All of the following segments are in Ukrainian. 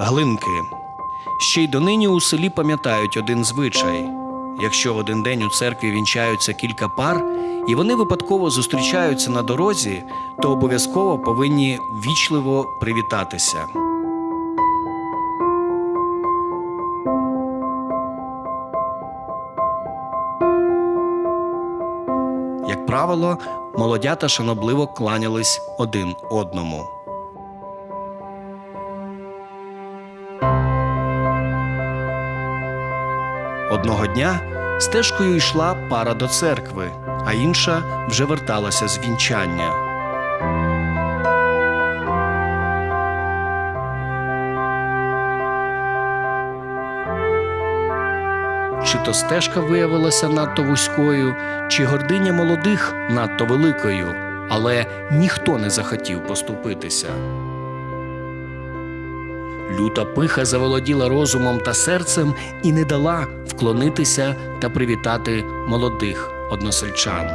глинки. Ще й донині у селі пам'ятають один звичай: якщо в один день у церкві вінчаються кілька пар, і вони випадково зустрічаються на дорозі, то обов'язково повинні вічливо привітатися. Як правило, молодята шанобливо кланялись один одному. Одного дня стежкою йшла пара до церкви, а інша вже верталася з вінчання. Чи то стежка виявилася надто вузькою, чи гординя молодих надто великою, але ніхто не захотів поступитися. Люта пиха заволоділа розумом та серцем і не дала вклонитися та привітати молодих односельчан.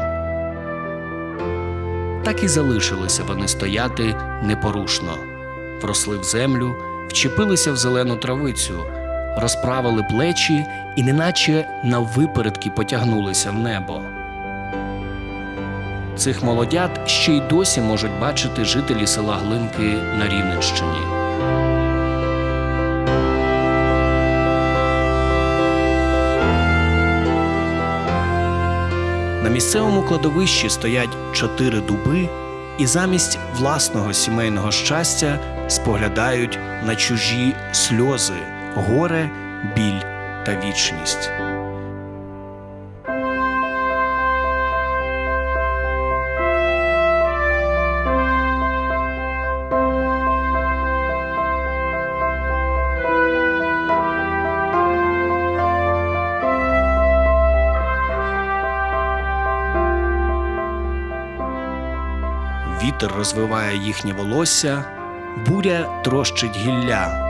Так і залишилися вони стояти непорушно, вросли в землю, вчепилися в зелену травицю, розправили плечі і неначе наввипередки потягнулися в небо. Цих молодят ще й досі можуть бачити жителі села Глинки на Рівненщині. На місцевому кладовищі стоять чотири дуби і замість власного сімейного щастя споглядають на чужі сльози, горе, біль та вічність. Вітер розвиває їхнє волосся, буря трощить гілля.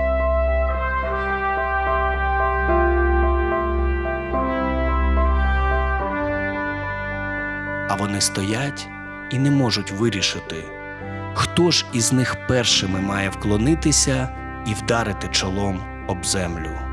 А вони стоять і не можуть вирішити, хто ж із них першими має вклонитися і вдарити чолом об землю.